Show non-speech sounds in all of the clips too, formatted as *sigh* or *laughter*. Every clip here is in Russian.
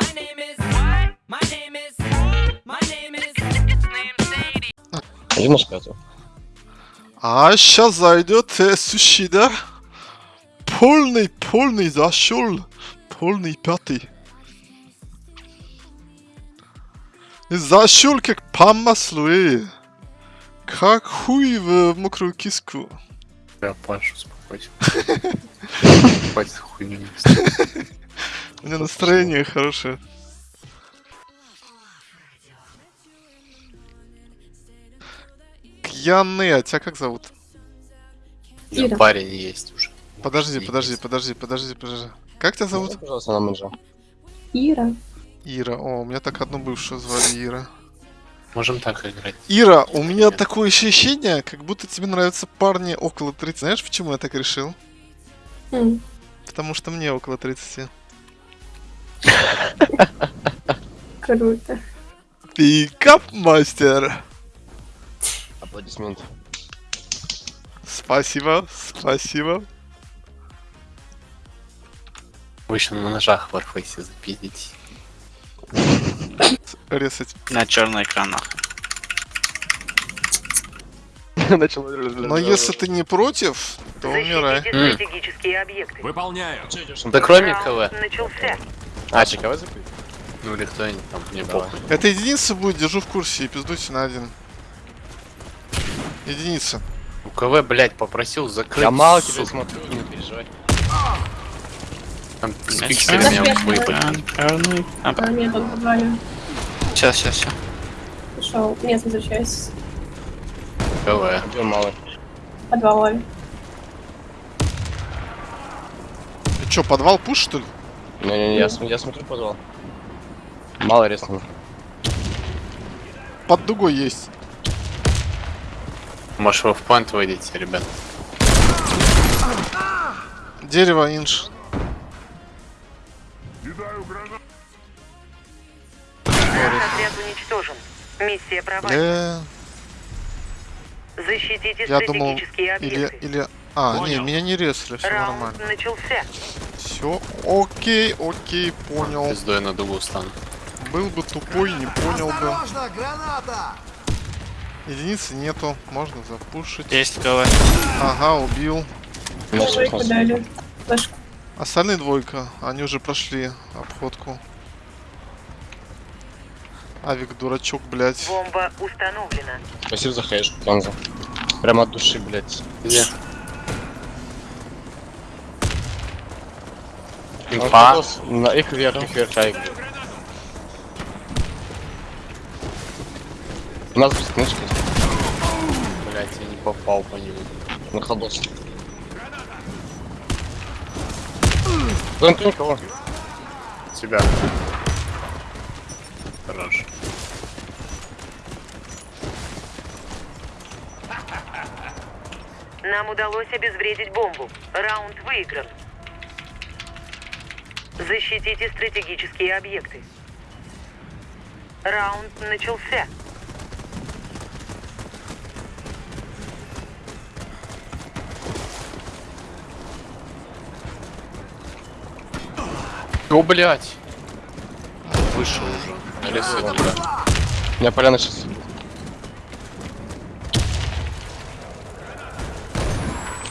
My name is. What? My name is. My name is. Иди на спятую. А сейчас зайдет э, сушида. Полный, полный зашел. Полный пятый. Зашел как по маслу, э. Как хуй в мокрую киску. Я Паша, успокойся. *laughs* Хватит хуйню нести. У меня настроение хорошее. Кьяны, а тебя как зовут? Ира. парень есть уже. Подожди, Есть. подожди, подожди, подожди, подожди. Как тебя зовут? Пожалуйста, на менеджера. Ира. Ира. О, у меня так одну бывшую звали Ира. Можем так играть. Ира, у меня такое ощущение, как будто тебе нравятся парни около 30. Знаешь, почему я так решил? М, Потому что мне около 30. Круто. Пикап мастер. Аплодисменты. Спасибо, спасибо. Вы еще на ножах в Warface запиздите. Резать. На черный экран. нахуй. Начал. Но если ты не против, то умирай. Выполняю. Да кроме КВ. начался. А, ЧКВ запить? Ну или кто-нибудь там, мне похуй. Это единица будет, держу в курсе и пиздуйте на один. Единица. У КВ, блядь, попросил закрыть. Я мало тебя смотрю, не переживай. Там с Я пикселями чё? выпали. Черный. А, А, сейчас, сейчас, сейчас. Ушел. Нет, возвращаюсь. КВ. Где малый? В подвале. Ты чё, подвал пуш, что ли? Не-не-не, я, см- я смотрю позвал. Мало резнул. Под дугой есть. Может вы в пант выйдете, ребят? Дерево, инш. Наш отряд уничтожен. Миссия провалена. Бля, Защитите я думал, стратегические или, объекты. или... А, не, Понял. меня не резали, все Раунд нормально. начался. Все, окей, окей, понял. Пиздой на дугу стану. Был бы тупой, не понял бы. Единицы нету, можно запушить. Есть КВ. Ага, убил. Двойку дали. Флешку. Остальные двойка, они уже прошли обходку. Авик дурачок, блядь. Бомба установлена. Спасибо за хэш, Ганза. Прямо от души, блядь. Где? Он Инфа. На их вверх, их вверх, айк. У нас без книжки. Блять, я не попал по нему. На ходос. Вон ты никого. Тебя. Хорош. Нам удалось обезвредить бомбу. Раунд выигран. Защитите стратегические объекты. Раунд начался. О, блять. Вышел уже. На лесу. У меня поляна сейчас.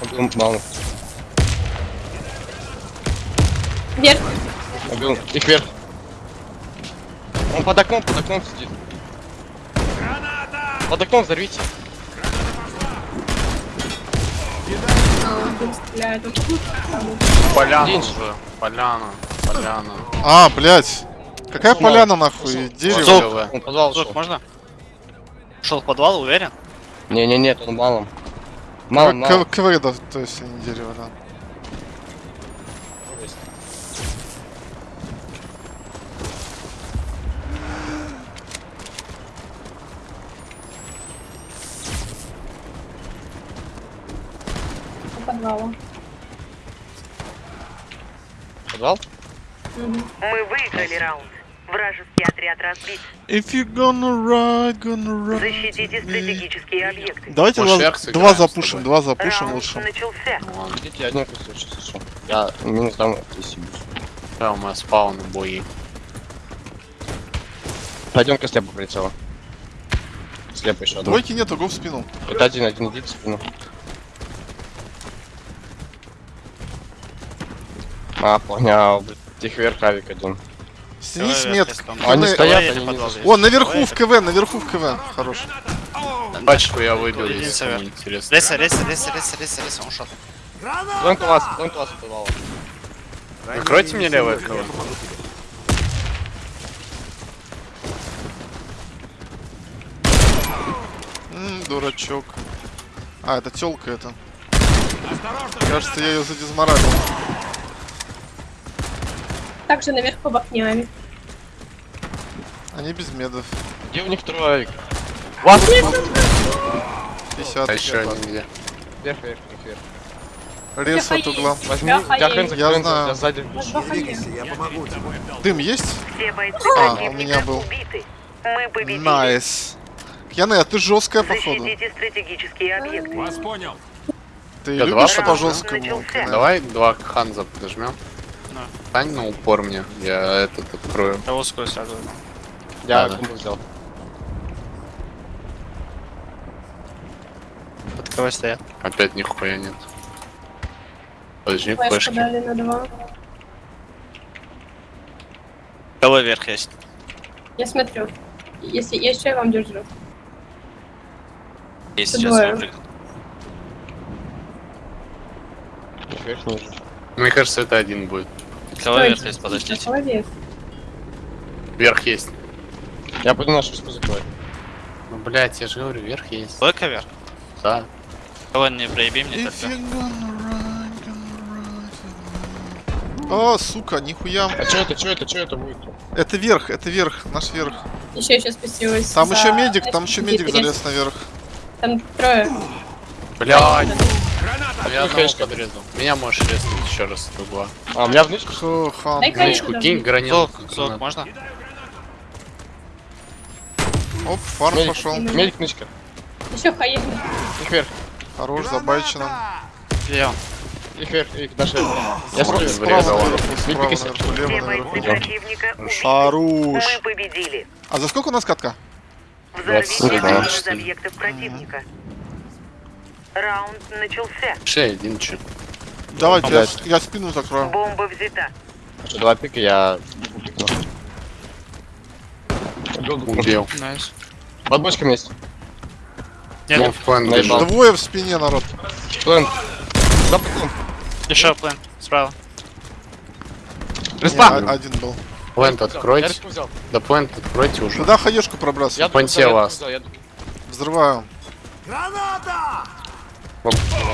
Убил мало. Вверх. Убил. Их вверх. Он под окном, под окном сидит. Под окном взорвите. Поляна День. уже. Поляна. Поляна. А, блядь. Какая Пошел. поляна нахуй? Дерево. Стоп. Он подвал ушел. можно? Ушел в подвал, уверен? Не, не, нет, он малым. Мало, мало. К- КВ, то есть не дерево, да. По подвалу. Подвал? Мгм. Мы выиграли раунд. Вражеский отряд разбит. If you gonna ride, gonna ride. Защитите стратегические объекты. Давайте Может, два, два сыграем с запушим, два запушим Раунд лучше. начался. Ну ладно. Идите один кусочек, слышу. Я минус дам, если Да, у меня спауны бои. Пойдемка слепо прилетела. Слепо еще. Двойки нету, го в спину. Это один, один идет в спину. А, понял, блядь. Их вверх авик один. Снизь Давай, мет. вверх, там. Они стоят, они не. О, наверху в КВ, наверху в КВ. Хорош. Пачку я выбил, если интересно. Леса, леса, леса, леса, леса, леса, он шот. Плент у вас, плент у вас убивал. Накройте мне левое. М, дурачок. А, это телка это. Кажется, я ее задизморалил. Также наверху в окне авик. Они без медов. Где у них авик? Вас! 50. А еще один где? Вверх, вверх, вверх. Рез от угла. Возьми, Бляха, я Я знаю. я сзади. У вас два ходили. Дым есть? А, у меня был. Найс. Кьяны, а ты жесткая походу. Вас понял. Ты Я любишь два по жесткому? Давай два ханза подожмем. Да. Стань на упор мне, я этот открою. Я узкую сразу. Я Да, да. взял. Под кого стоят? Опять нихуя нет. Подожди, Флешку флешки. дали на два. Кого вверх есть? Я смотрю. Если я еще я вам держу. Есть Это сейчас ниже. Мне кажется, это один будет. Кого Ой, вверх есть? Подождите. Молодец. Вверх есть. Я пойду на шишку закрою. Ну, блять, я же говорю, вверх есть. Только вверх? Да. Кого не проеби мне If. О, сука, нихуя. А чё это, чё это, чё это будет? Это верх, это верх, наш верх. Еще еще спустилась. Там за- еще медик, там еще медик залез наверх. Там трое. Блять, Граната. я одного Хэшка. подрезал. Меня можешь резнуть еще раз с угла. А, у меня в нычку? Хо, хан. Туда кинь, вниз. гранил. Зок, зок, можно? Оп, фарм Медик. пошел. Медик, нычка. Еще хаен. Их вверх, Хорош, забайчено. Где он? их вверх, их наши. Я Справа, справа справа лево наверху. Хорош. Мы победили. А за сколько у нас катка? Взорвите один из объектов противника. Раунд начался. Шея один че. Давайте, я, я спину закрою. Бомба взята. Два пика, я... Убил. Nice. Под бочками есть. Нет, Он в план бежал. Двое в спине, народ. Плент. За пиком. еще план. Справа. Респа! один был. Плент откройте. Да плент откройте уже. Туда хаешку пробрасывай. Я Понте вас. Взрываю. Граната!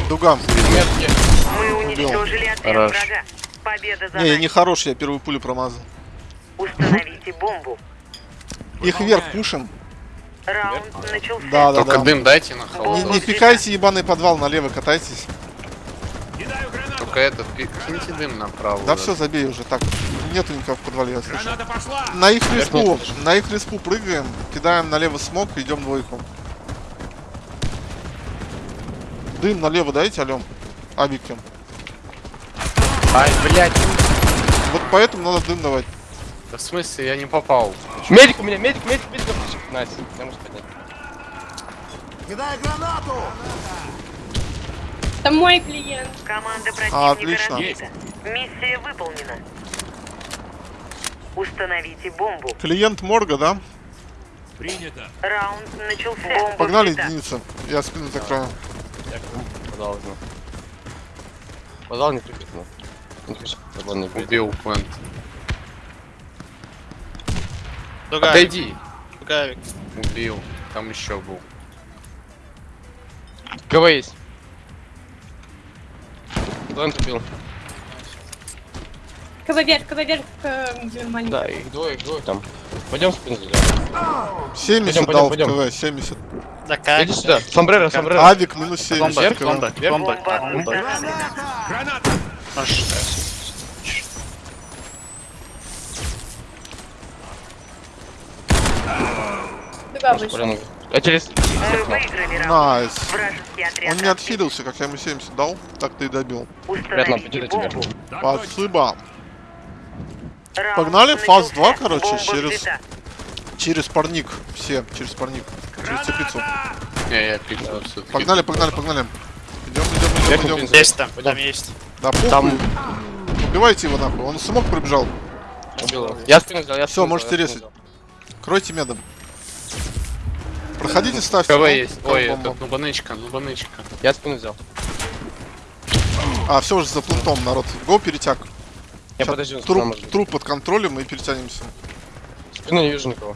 Дуга. Нет, нет. Мы уничтожили отряд Хорош. врага. Победа за Не, я нами. не хорош, я первую пулю промазал. Установите бомбу. Их вверх пушим. Раунд начался. Да, да, Только да. дым дайте на Не, холодно. не пикайте ебаный подвал, налево катайтесь. Только этот, киньте дым направо. Да вот все, забей уже. Так, нету никого в подвале, я слышу. На их респу, на их респу прыгаем, кидаем налево смог, идем двойку. Дым налево дайте, алем. Этот. Ай, блять. Вот поэтому надо дым давать. Да в смысле, я не попал. Медик у меня, медик, медик, медик. Nice, я могу поднять. Кидай гранату. Там мой клиент. Команда А, противника отлично. разбита. Миссия выполнена. Установите бомбу. Клиент морга, да? Принято. Раунд начался. Бомба Погнали, взята. единица. Я спину закрою. Я подал не припит, но. Не хочу, подал не будет. Убил плент. Дуга. Отойди. Дугавик. Убил. Там еще был. КВ есть. Плент убил. КВ вверх, КВ вверх, маленький. Да, их двое, их двое там. Пойдем спину зайдем. 70 Пойдем, дал пойдем, в КВ, 70. Да как? Иди сюда. Сомбреро, сомбреро. Авик минус 70 Бомба, бомба, бомба. Бомба. Граната. А через... Nice. Он не отхилился, как я ему 70 дал, так ты и добил. Бомбу. Так точно. Спасибо. Погнали, фаз начался. 2, короче, через-. Через парник. Все, через парник. Через теплицу. Не, я пикнул все-таки. Погнали, погнали, погнали. Идем, идем, идем, идем. Есть там, там есть. Да. Там Убивайте его нахуй. Он смог пробежал. убил. Я спину взял, я спину можете резать. Кройте медом. Проходите, ставьте. КВ есть. Ой, бомбу. этот, ну банычка, ну банычка. взял. Я спину взял. А, все уже за плентом, народ. Го, перетяг. Я спина труп, труп под контролем и перетянемся. Спину не вижу никого.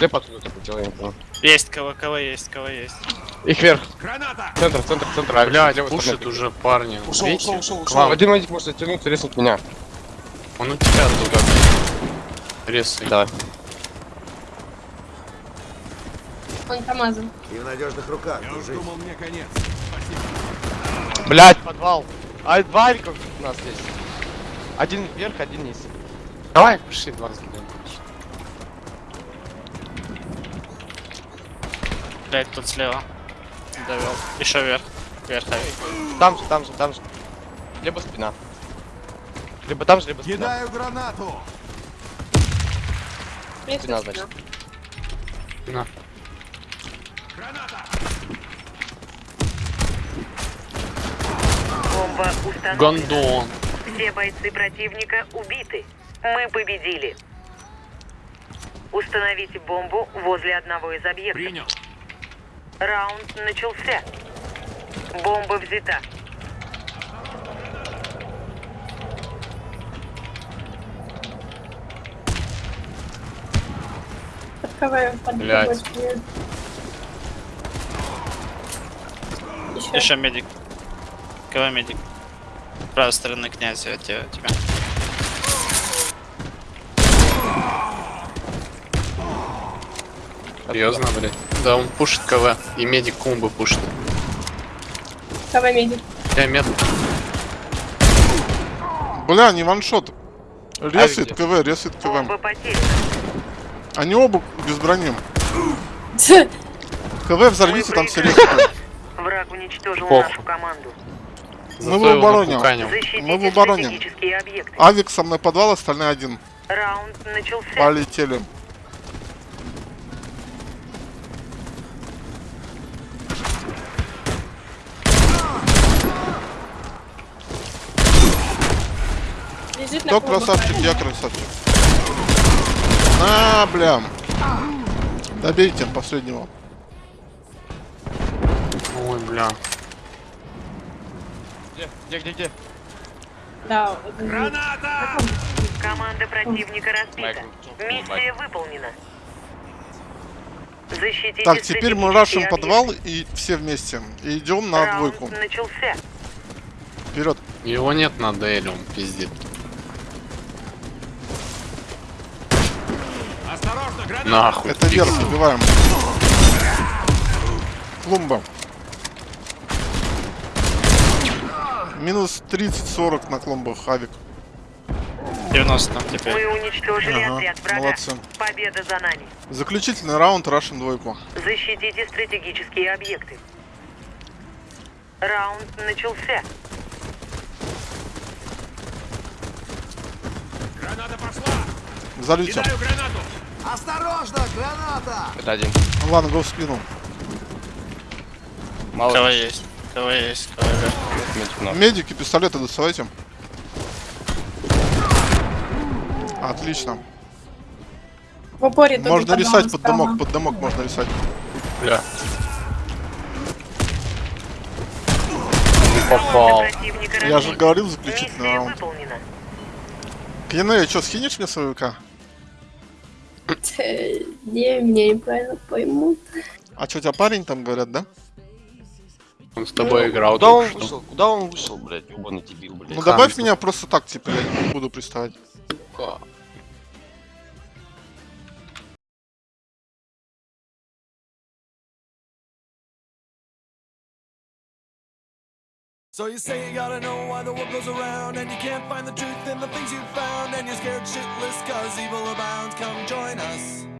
Слеп оттуда только делаем. никого. Есть КВ, КВ есть, КВ есть. Их вверх. Центр, центр, центр. А, Блядь, левой пушит стороны. уже парни. Ушел, Видите? ушел, ушел, ушел. вам. Один медик может оттянуться, резнуть меня. Он у тебя туда. Резай. Давай. Он КамАЗом. И в надежных руках. держись. Блять, подвал. А два у нас здесь. Один вверх, один вниз. Давай, пошли 20 минут. Блять, тут слева. Довел. Еще вверх. Вверх. Там же, там же, там же. Либо спина. Либо там же, либо спина. Кидаю гранату. Спина, значит. На. Бомба установлена. Гондон. Все бойцы противника убиты. Мы победили. Установите бомбу возле одного из объектов. Принял. Раунд начался. Бомба взята. Под Блядь. Еще. Еще медик. КВ медик. С правой стороны князь, я тебя. Серьезно, блядь. Да, он пушит КВ. И медик комбо пушит. КВ медик. Я мед. Бля, не ваншот. Ресит где? КВ, ресит КВ. Они оба без брони. *laughs* КВ взорвите, там все ресит. Враг уничтожил Пох. нашу команду. Мы в обороне. Мы в обороне. Авик со мной подвал, остальные один. Раунд начался. Полетели. Кто красавчик, я красавчик. На, бля. Добейте последнего. Ой, бля. Где, где, где, где? Да, он Команда противника разбита. Миссия выполнена. Защитите Так, теперь мы рашим подвал и все вместе. И идем на Раунд двойку. начался. Вперед. Его нет на Дейле, он Нахуй. Это вверх, убиваем. Клумба. Минус 30-40 на клумбах, авик. 90 там теперь. Мы уничтожили Ага, отряд врага. молодцы. Победа за нами. Заключительный раунд, рашим двойку. Защитите стратегические объекты. Раунд начался. Взорвите. Осторожно, граната! Это один. Ну ладно, го в спину. Мало КВ есть. КВ есть. КВ вверх. медик. Медики, пистолеты доставайте. Отлично. В упоре Можно рисать под домок, под домок можно рисать. Бля. Попал. Я же говорил заключительный раунд. Кене, что, скинешь мне? Э, Не, меня неправильно поймут. А что, у тебя парень там, говорят, да? Он с тобой играл. Куда он что. вышел? Куда он вышел, блядь? Ебаный дебил, блядь. Ну добавь меня просто так, типа, я не буду приставать. So you say you gotta know why the world goes around And you can't find the truth in the things you found And you're scared shitless cause evil abounds. Come join us